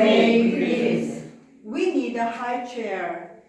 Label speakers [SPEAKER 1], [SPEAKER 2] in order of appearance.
[SPEAKER 1] Same greetings. We need a high chair.